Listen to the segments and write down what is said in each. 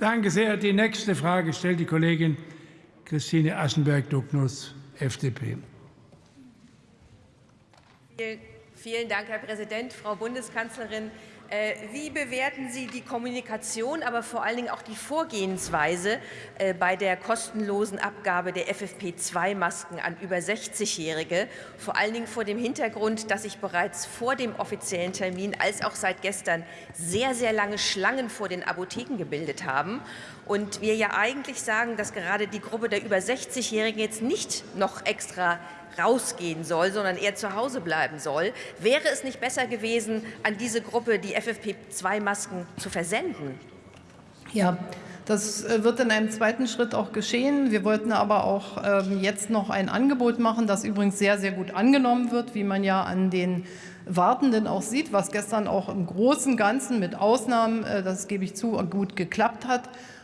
Danke sehr. Die nächste Frage stellt die Kollegin Christine Aschenberg-Dugnus, FDP. Vielen Dank, Herr Präsident, Frau Bundeskanzlerin. Äh, wie bewerten Sie die Kommunikation, aber vor allen Dingen auch die Vorgehensweise äh, bei der kostenlosen Abgabe der FFP2-Masken an über 60-Jährige, vor allen Dingen vor dem Hintergrund, dass sich bereits vor dem offiziellen Termin als auch seit gestern sehr, sehr lange Schlangen vor den Apotheken gebildet haben und wir ja eigentlich sagen, dass gerade die Gruppe der über 60-Jährigen jetzt nicht noch extra rausgehen soll, sondern eher zu Hause bleiben soll. Wäre es nicht besser gewesen, an diese Gruppe die FFP2-Masken zu versenden? Ja, das äh, wird in einem zweiten Schritt auch geschehen. Wir wollten aber auch ähm, jetzt noch ein Angebot machen, das übrigens sehr, sehr gut angenommen wird, wie man ja an den Wartenden auch sieht, was gestern auch im großen Ganzen mit Ausnahmen, äh, das gebe ich zu, gut geklappt hat.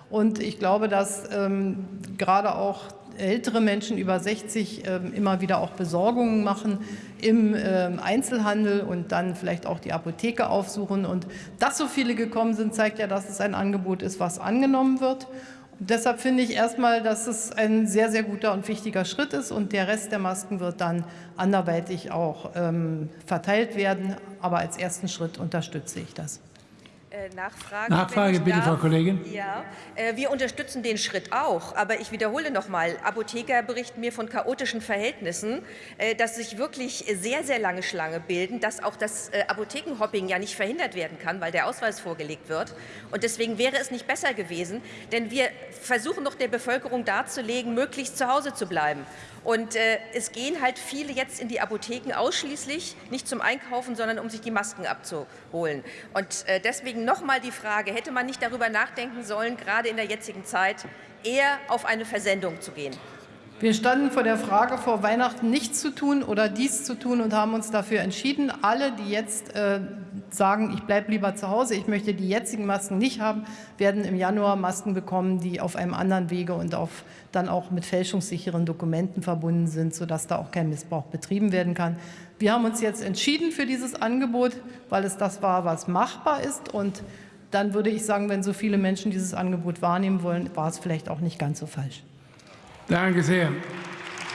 Und ich glaube, dass ähm, gerade auch ältere Menschen über 60 äh, immer wieder auch Besorgungen machen im äh, Einzelhandel und dann vielleicht auch die Apotheke aufsuchen. Und dass so viele gekommen sind, zeigt ja, dass es ein Angebot ist, was angenommen wird. Und deshalb finde ich erstmal, dass es ein sehr, sehr guter und wichtiger Schritt ist und der Rest der Masken wird dann anderweitig auch ähm, verteilt werden. Aber als ersten Schritt unterstütze ich das. Äh, Nachfrage, Nachfrage bitte, darf. Frau Kollegin. Ja, äh, wir unterstützen den Schritt auch. Aber ich wiederhole noch mal, Apotheker berichten mir von chaotischen Verhältnissen, äh, dass sich wirklich sehr, sehr lange Schlange bilden, dass auch das Apothekenhopping ja nicht verhindert werden kann, weil der Ausweis vorgelegt wird. Und deswegen wäre es nicht besser gewesen, denn wir versuchen doch der Bevölkerung darzulegen, möglichst zu Hause zu bleiben. Und äh, es gehen halt viele jetzt in die Apotheken ausschließlich, nicht zum Einkaufen, sondern um sich die Masken abzuholen. Und äh, deswegen nochmal die Frage, hätte man nicht darüber nachdenken sollen, gerade in der jetzigen Zeit eher auf eine Versendung zu gehen? Wir standen vor der Frage, vor Weihnachten nichts zu tun oder dies zu tun und haben uns dafür entschieden. Alle, die jetzt äh, sagen, ich bleibe lieber zu Hause, ich möchte die jetzigen Masken nicht haben, werden im Januar Masken bekommen, die auf einem anderen Wege und auf, dann auch mit fälschungssicheren Dokumenten verbunden sind, sodass da auch kein Missbrauch betrieben werden kann. Wir haben uns jetzt entschieden für dieses Angebot, weil es das war, was machbar ist. Und dann würde ich sagen, wenn so viele Menschen dieses Angebot wahrnehmen wollen, war es vielleicht auch nicht ganz so falsch. Danke sehr.